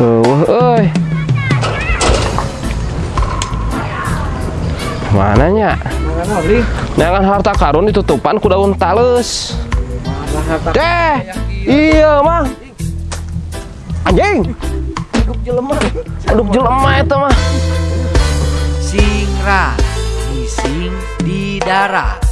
Tuh, euy. Mananya? Jangan harta karun ditutupan ku daun tales. Teh, iya mah. Anjing. Aduk jelema. Aduk jelema eta mah. Singrat Bising di darat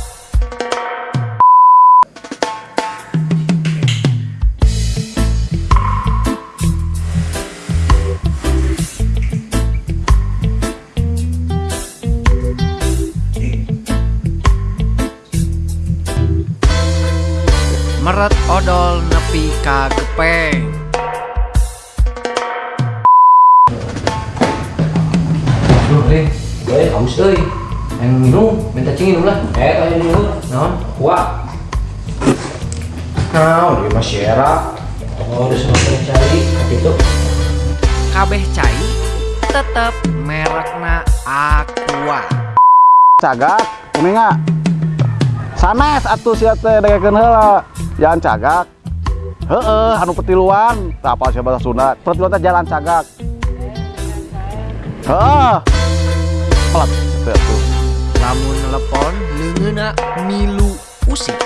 Meret odol nepi ka gepeng Duh, eh, eh, haus euy. Yang minum, minta cing minum lah. Eh, tanya dulu. Naon? Kuat. Nah, di masyarakat. Oh, udah semakin cari. Itu. Kabeh cai tetep merekna Aqua cagak kuninga sanes atuh sia teh dagekeun heula jalan cagak. Heeh anu petiluan apa sia bahasa Sunda petiluan teh jalan cagak. Heeh. Pelat. Atuh Lamun telepon leungeuna milu usik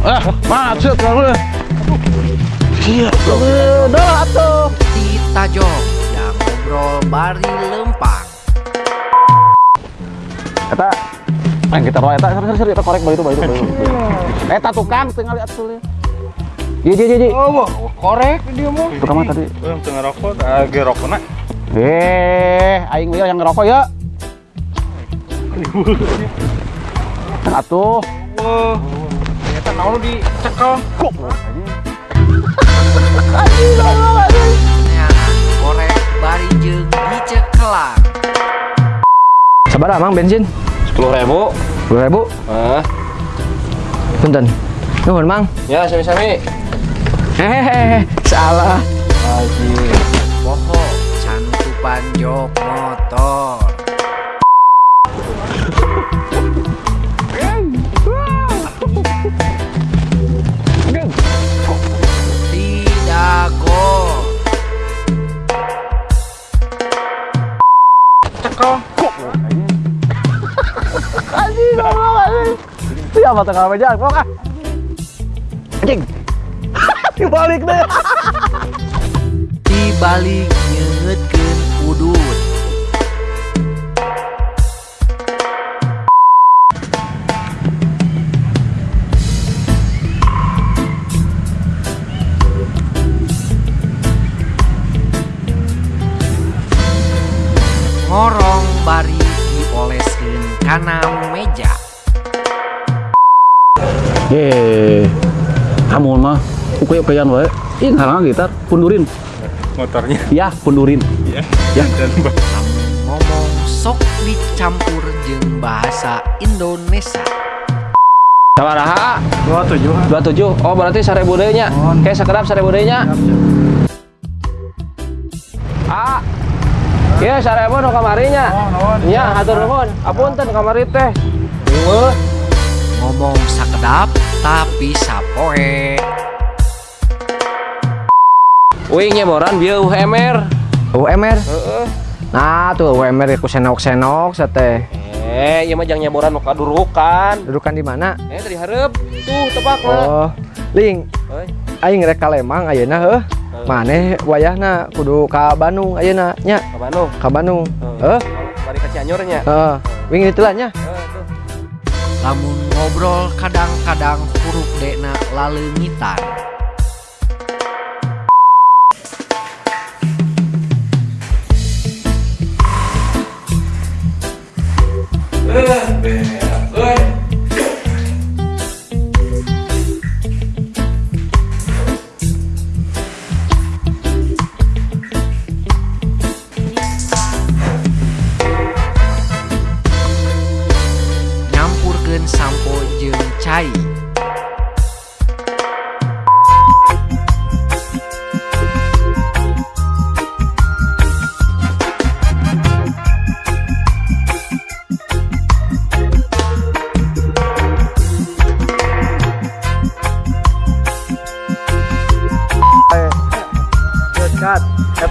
eh macet kamu iya udah atuh. Tita Jong yang ngobrol bari lempang. Eta Ayo kita roh eta seri seri eta korek bae itu bae itu bae itu. Eta tukang tinggal lihat tuh. Iya iya iya. Oh, korek dia mau. Tukang mah tadi. Yang tengah rokok, lagi rokok nak. Eh, aing we yang ngerokok ya. Atuh. Wah, ternyata naon di cekal. Kok. Korek bari jeung dicekelang Sabar amang bensin. Sepuluh ribu. Dua ribu. Ah, punten. Nuhun mang. Ya, sami-sami. Hehehe, salah. Siapa tengah meja? Kok ah? Anjing. Dibalik deh. dibalik nyengetkeun udut ngorong bari dioleskeun kana meja Ye. Amun mah ukey-ukeyan wae. Ih, ngarang gitar pundurin. Motornya. Ya, pundurin. Ya. Ya. Dan ngomong sok dicampur jeung bahasa Indonesia Sabaraha? dua tujuh. 27. Oh, berarti seribu deui nya. Kayak sakedap seribu deui nya. Ah. Iya, seribu nu kamari nya. Nya, hatur nuhun. Apunten kamari teh. Ieu sakedap tapi sapoe Uing nyeboran bieu UMR. UMR. Nah, tuh UMR ku senok-senok sate. Eh, ieu mah jang nyeboran nu kadurukan. Dudukan di mana? Eh, tadi hareup. Tuh, tepak. Oh, Ling, aing rek ka Lembang ayeuna heuh. Maneh wayahna kudu ka Bandung ayeuna nya, Ka Bandung. ka Bandung. Heuh? Bari ka Cianjur nya. Heeh. Nya. Lamun ngobrol kadang-kadang huruf dekna laleungitan. Nyampurkeun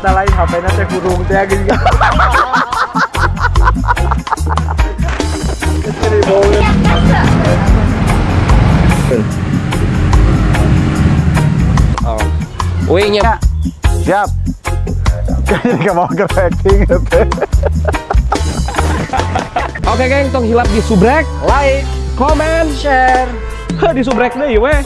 Kata lain HP-na teh kurung teh gini. Oh. Wingnya Siap. Jadi gak mau acting gitu. Oke geng, tong hilap di subrek, like, comment, share. Heh, di subrek deh weh.